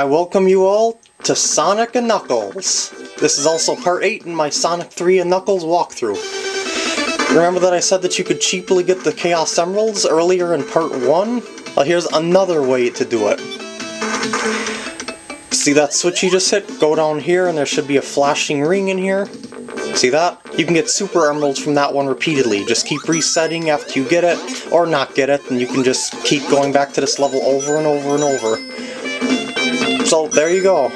I welcome you all to Sonic and Knuckles. This is also part 8 in my Sonic 3 and Knuckles walkthrough. Remember that I said that you could cheaply get the Chaos Emeralds earlier in part 1? Well, here's another way to do it. See that switch you just hit? Go down here and there should be a flashing ring in here. See that? You can get Super Emeralds from that one repeatedly. Just keep resetting after you get it, or not get it, and you can just keep going back to this level over and over and over. So there you go.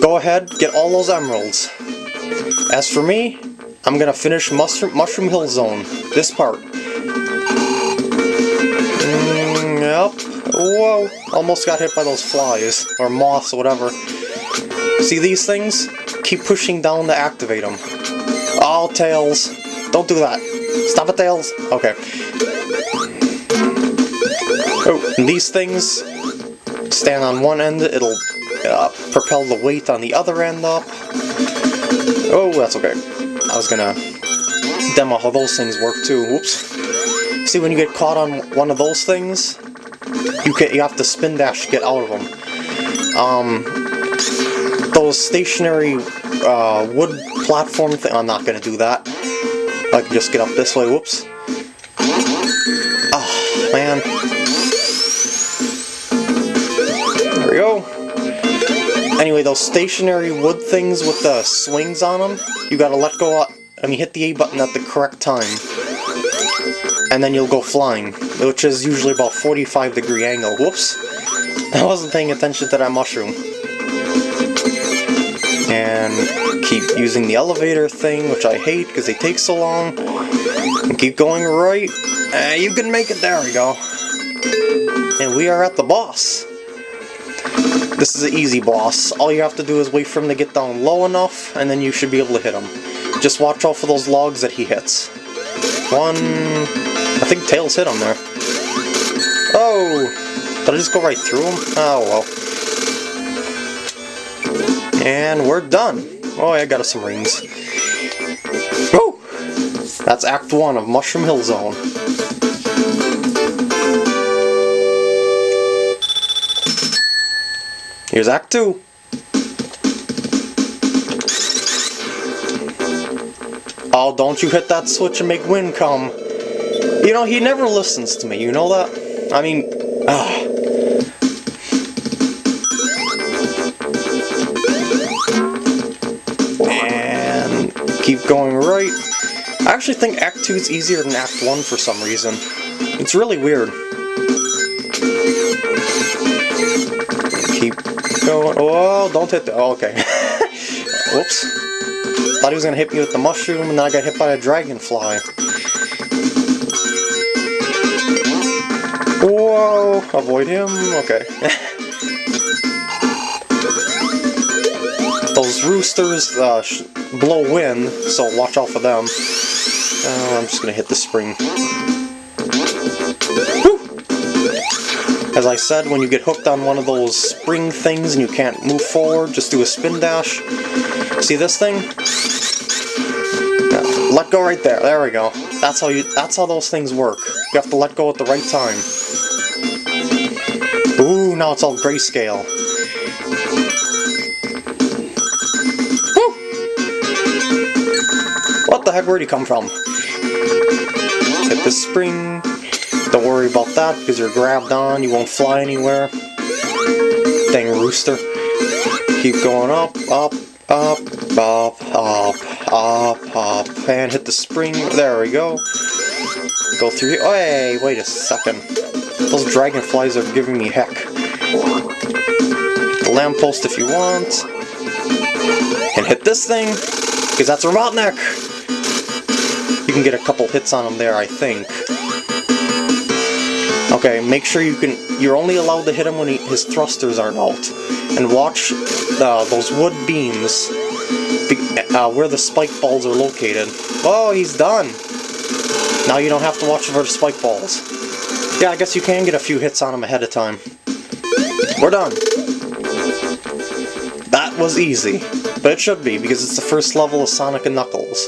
Go ahead, get all those emeralds. As for me, I'm gonna finish Mushroom, Mushroom Hill Zone, this part. Mm, yep. Whoa, almost got hit by those flies, or moths, or whatever. See these things? Keep pushing down to activate them. Oh, Tails. Don't do that. Stop it, Tails. Okay. Oh, these things stand on one end, it'll uh, propel the weight on the other end up. Oh, that's okay. I was gonna demo how those things work too. Whoops. See, when you get caught on one of those things, you can you have to spin dash to get out of them. Um, those stationary uh, wood platform thing. I'm not gonna do that. I can just get up this way. Whoops. Oh man. Anyway, those stationary wood things with the swings on them, you gotta let go, of, I mean hit the A button at the correct time. And then you'll go flying, which is usually about 45 degree angle. Whoops. I wasn't paying attention to that mushroom. And keep using the elevator thing, which I hate because they take so long. And keep going right. Uh, you can make it, there we go. And we are at the boss. This is an easy boss. All you have to do is wait for him to get down low enough, and then you should be able to hit him. Just watch out for those logs that he hits. One... I think Tails hit him there. Oh! Did I just go right through him? Oh well. And we're done. Oh, I got us some rings. Woo! That's Act 1 of Mushroom Hill Zone. Here's Act 2. Oh, don't you hit that switch and make wind come. You know, he never listens to me, you know that? I mean, ah. And keep going right. I actually think Act 2 is easier than Act 1 for some reason. It's really weird. Going. Oh, don't hit the. Oh, okay. Whoops. Thought he was gonna hit me with the mushroom, and then I got hit by a dragonfly. Whoa! Avoid him? Okay. Those roosters uh, blow wind, so watch out for them. Uh, I'm just gonna hit the spring. As I said, when you get hooked on one of those spring things and you can't move forward, just do a spin dash. See this thing? Yeah, let go right there. There we go. That's how you. That's how those things work. You have to let go at the right time. Ooh, now it's all grayscale. Woo! What the heck? Where'd he come from? Hit the spring. Don't worry about that because you're grabbed on, you won't fly anywhere. Dang rooster. Keep going up, up, up, up, up, up, up, and hit the spring. There we go. Go through here. Oh, hey, wait a second. Those dragonflies are giving me heck. The lamppost if you want. And hit this thing, because that's Robotnik. You can get a couple hits on him there, I think. Okay, make sure you can. You're only allowed to hit him when he, his thrusters aren't out. And watch uh, those wood beams uh, where the spike balls are located. Oh, he's done! Now you don't have to watch for the spike balls. Yeah, I guess you can get a few hits on him ahead of time. We're done. That was easy. But it should be, because it's the first level of Sonic and Knuckles.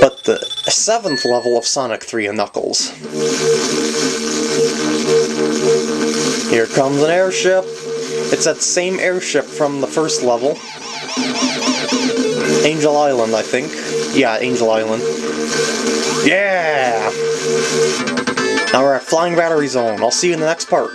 But the seventh level of Sonic 3 and Knuckles. Here comes an airship. It's that same airship from the first level. Angel Island, I think. Yeah, Angel Island. Yeah! Now we're at Flying Battery Zone. I'll see you in the next part.